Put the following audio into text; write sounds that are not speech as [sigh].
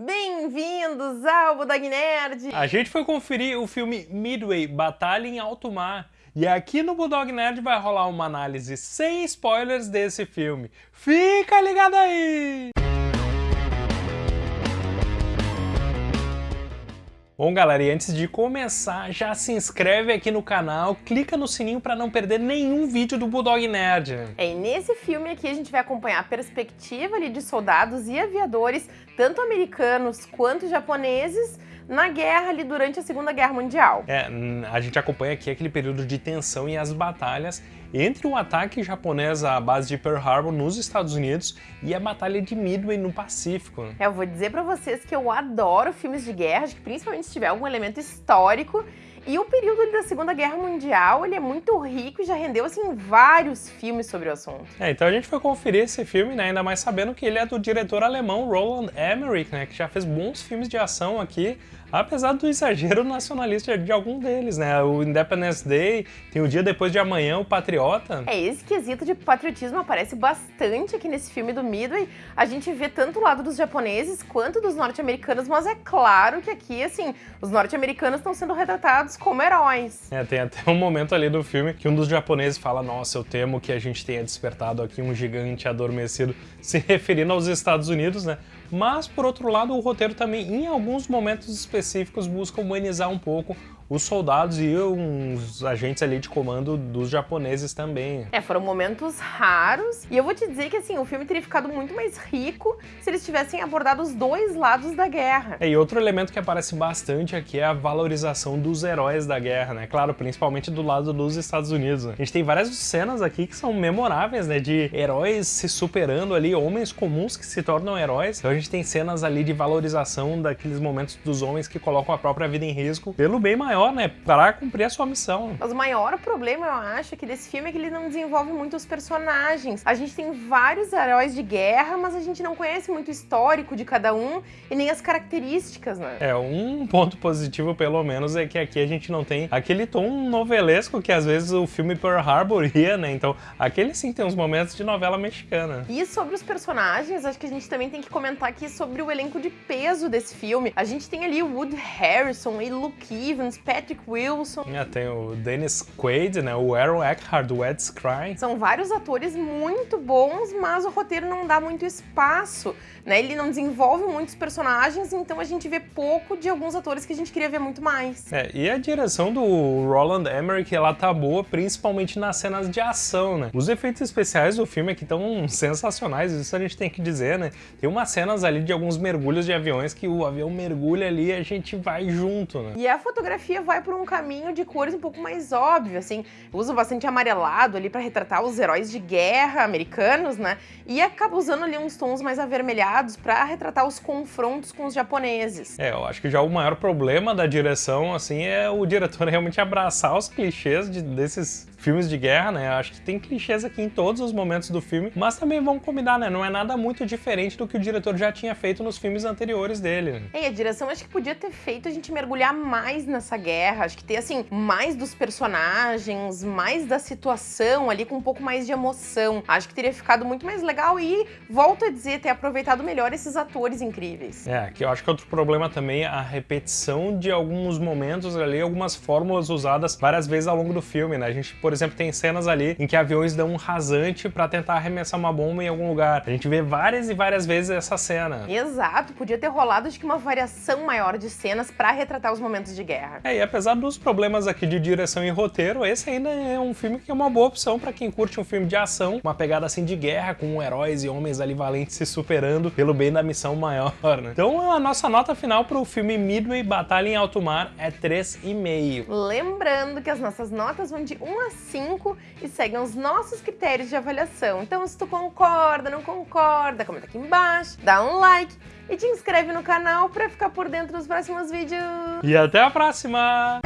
Bem-vindos ao Budog Nerd! A gente foi conferir o filme Midway, Batalha em Alto Mar. E aqui no Bulldog Nerd vai rolar uma análise sem spoilers desse filme. Fica ligado aí! Bom, galera, e antes de começar, já se inscreve aqui no canal, clica no sininho para não perder nenhum vídeo do Bulldog Nerd. É, e nesse filme aqui a gente vai acompanhar a perspectiva ali de soldados e aviadores, tanto americanos quanto japoneses, na guerra ali durante a Segunda Guerra Mundial. É, a gente acompanha aqui aquele período de tensão e as batalhas entre o ataque japonês à base de Pearl Harbor nos Estados Unidos e a Batalha de Midway no Pacífico. É, eu vou dizer pra vocês que eu adoro filmes de guerra, principalmente se tiver algum elemento histórico, e o período da Segunda Guerra Mundial, ele é muito rico e já rendeu, assim, vários filmes sobre o assunto. É, então a gente foi conferir esse filme, né, ainda mais sabendo que ele é do diretor alemão Roland Emmerich, né, que já fez bons filmes de ação aqui, apesar do exagero nacionalista de algum deles, né? O Independence Day, tem o Dia Depois de Amanhã, o Patriota. É, esse quesito de patriotismo aparece bastante aqui nesse filme do Midway. A gente vê tanto o lado dos japoneses quanto dos norte-americanos, mas é claro que aqui, assim, os norte-americanos estão sendo retratados como heróis. É, tem até um momento ali do filme que um dos japoneses fala, nossa, eu temo que a gente tenha despertado aqui um gigante adormecido, se referindo aos Estados Unidos, né? Mas, por outro lado, o roteiro também, em alguns momentos específicos, busca humanizar um pouco os soldados e uns agentes ali de comando dos japoneses também. É, foram momentos raros. E eu vou te dizer que, assim, o filme teria ficado muito mais rico se eles tivessem abordado os dois lados da guerra. É, e outro elemento que aparece bastante aqui é a valorização dos heróis da guerra, né? Claro, principalmente do lado dos Estados Unidos. Né? A gente tem várias cenas aqui que são memoráveis, né? De heróis se superando ali, homens comuns que se tornam heróis. Então a gente tem cenas ali de valorização daqueles momentos dos homens que colocam a própria vida em risco pelo bem maior maior, né? Para cumprir a sua missão. Mas o maior problema, eu acho, é que desse filme é que ele não desenvolve muito os personagens. A gente tem vários heróis de guerra, mas a gente não conhece muito o histórico de cada um e nem as características, né? É, um ponto positivo, pelo menos, é que aqui a gente não tem aquele tom novelesco que às vezes o filme Pearl Harbor [laughs] ia, né? Então, aquele sim tem uns momentos de novela mexicana. E sobre os personagens, acho que a gente também tem que comentar aqui sobre o elenco de peso desse filme. A gente tem ali o Wood Harrison e Luke Evans, Patrick Wilson. É, tem o Dennis Quaid, né? O Aaron Eckhart, o Ed Skrein. São vários atores muito bons, mas o roteiro não dá muito espaço, né? Ele não desenvolve muitos personagens, então a gente vê pouco de alguns atores que a gente queria ver muito mais. É, e a direção do Roland Emmerich, ela tá boa, principalmente nas cenas de ação, né? Os efeitos especiais do filme aqui estão sensacionais, isso a gente tem que dizer, né? Tem umas cenas ali de alguns mergulhos de aviões que o avião mergulha ali e a gente vai junto, né? E a fotografia vai por um caminho de cores um pouco mais óbvio, assim, usa bastante amarelado ali para retratar os heróis de guerra americanos, né? E acaba usando ali uns tons mais avermelhados para retratar os confrontos com os japoneses. É, eu acho que já o maior problema da direção, assim, é o diretor [laughs] realmente abraçar os clichês de, desses filmes de guerra, né? Acho que tem clichês aqui em todos os momentos do filme, mas também vamos combinar, né? Não é nada muito diferente do que o diretor já tinha feito nos filmes anteriores dele. Né? E a direção acho que podia ter feito a gente mergulhar mais nessa guerra, acho que ter, assim, mais dos personagens, mais da situação ali, com um pouco mais de emoção. Acho que teria ficado muito mais legal e, volto a dizer, ter aproveitado melhor esses atores incríveis. É, que eu acho que outro problema também é a repetição de alguns momentos ali, algumas fórmulas usadas várias vezes ao longo do filme, né? A gente, por exemplo, tem cenas ali em que aviões dão um rasante para tentar arremessar uma bomba em algum lugar. A gente vê várias e várias vezes essa cena. Exato, podia ter rolado acho que uma variação maior de cenas para retratar os momentos de guerra. É, e apesar dos problemas aqui de direção e roteiro, esse ainda é um filme que é uma boa opção para quem curte um filme de ação, uma pegada assim de guerra, com heróis e homens ali valentes se superando pelo bem da missão maior, né? Então a nossa nota final para o filme Midway Batalha em Alto Mar é 3,5. Lembrando que as nossas notas vão de 1 a 5 e seguem os nossos critérios de avaliação. Então, se tu concorda, não concorda, comenta aqui embaixo, dá um like e te inscreve no canal para ficar por dentro dos próximos vídeos. E até a próxima!